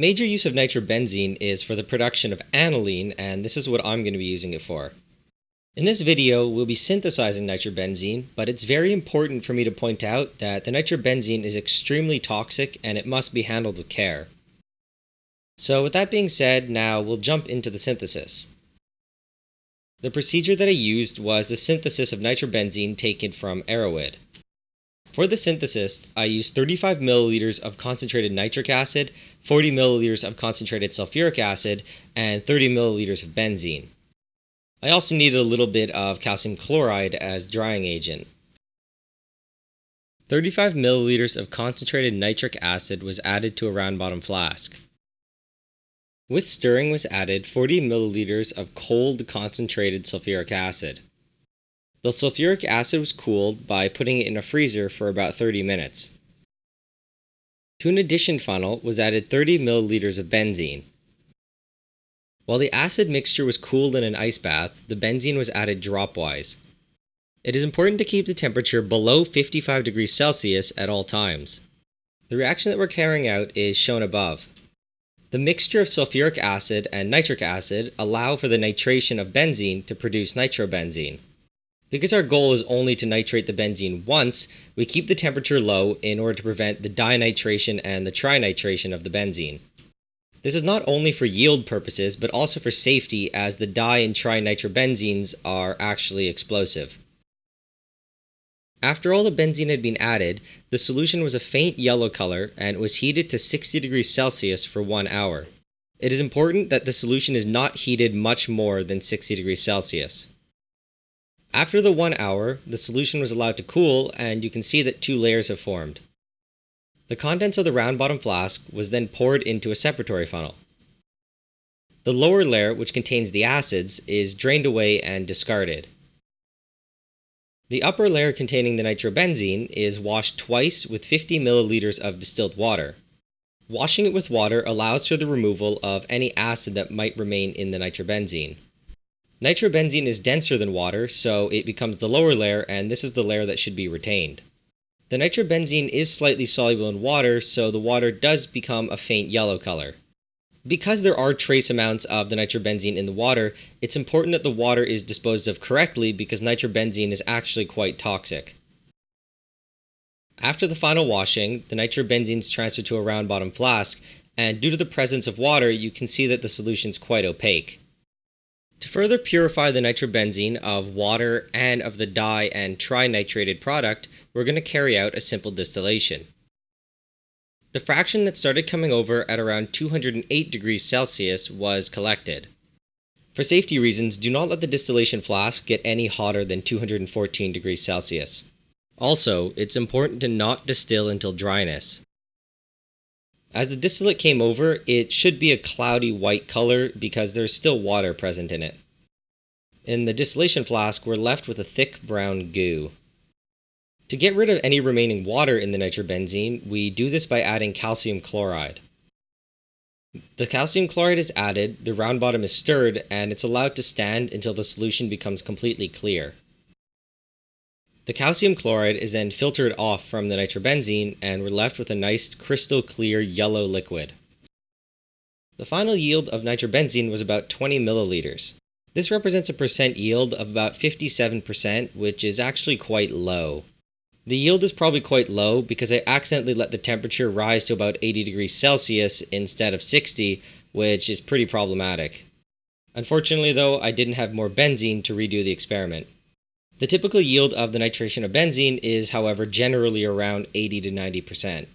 Major use of nitrobenzene is for the production of aniline, and this is what I'm going to be using it for. In this video, we'll be synthesizing nitrobenzene, but it's very important for me to point out that the nitrobenzene is extremely toxic and it must be handled with care. So with that being said, now we'll jump into the synthesis. The procedure that I used was the synthesis of nitrobenzene taken from Erowid. For the synthesis, I used 35 milliliters of concentrated nitric acid, 40 milliliters of concentrated sulfuric acid, and 30 milliliters of benzene. I also needed a little bit of calcium chloride as drying agent. 35 milliliters of concentrated nitric acid was added to a round bottom flask. With stirring was added 40 milliliters of cold concentrated sulfuric acid. The sulfuric acid was cooled by putting it in a freezer for about 30 minutes. To an addition funnel was added 30 milliliters of benzene. While the acid mixture was cooled in an ice bath, the benzene was added dropwise. It is important to keep the temperature below 55 degrees Celsius at all times. The reaction that we're carrying out is shown above. The mixture of sulfuric acid and nitric acid allow for the nitration of benzene to produce nitrobenzene. Because our goal is only to nitrate the benzene once, we keep the temperature low in order to prevent the dinitration and the trinitration of the benzene. This is not only for yield purposes, but also for safety as the di and trinitrobenzenes are actually explosive. After all the benzene had been added, the solution was a faint yellow color and was heated to 60 degrees Celsius for one hour. It is important that the solution is not heated much more than 60 degrees Celsius. After the one hour, the solution was allowed to cool and you can see that two layers have formed. The contents of the round bottom flask was then poured into a separatory funnel. The lower layer, which contains the acids, is drained away and discarded. The upper layer containing the nitrobenzene is washed twice with 50 milliliters of distilled water. Washing it with water allows for the removal of any acid that might remain in the nitrobenzene. Nitrobenzene is denser than water, so it becomes the lower layer and this is the layer that should be retained. The nitrobenzene is slightly soluble in water, so the water does become a faint yellow color. Because there are trace amounts of the nitrobenzene in the water, it's important that the water is disposed of correctly because nitrobenzene is actually quite toxic. After the final washing, the nitrobenzene is transferred to a round bottom flask, and due to the presence of water, you can see that the solution is quite opaque. To further purify the nitrobenzene of water and of the di and trinitrated product, we're going to carry out a simple distillation. The fraction that started coming over at around 208 degrees Celsius was collected. For safety reasons, do not let the distillation flask get any hotter than 214 degrees Celsius. Also, it's important to not distill until dryness. As the distillate came over, it should be a cloudy white color because there's still water present in it. In the distillation flask, we're left with a thick brown goo. To get rid of any remaining water in the nitrobenzene, we do this by adding calcium chloride. The calcium chloride is added, the round bottom is stirred, and it's allowed to stand until the solution becomes completely clear. The calcium chloride is then filtered off from the nitrobenzene and we're left with a nice crystal clear yellow liquid. The final yield of nitrobenzene was about 20 milliliters. This represents a percent yield of about 57%, which is actually quite low. The yield is probably quite low because I accidentally let the temperature rise to about 80 degrees Celsius instead of 60, which is pretty problematic. Unfortunately though, I didn't have more benzene to redo the experiment. The typical yield of the nitration of benzene is, however, generally around 80 to 90%.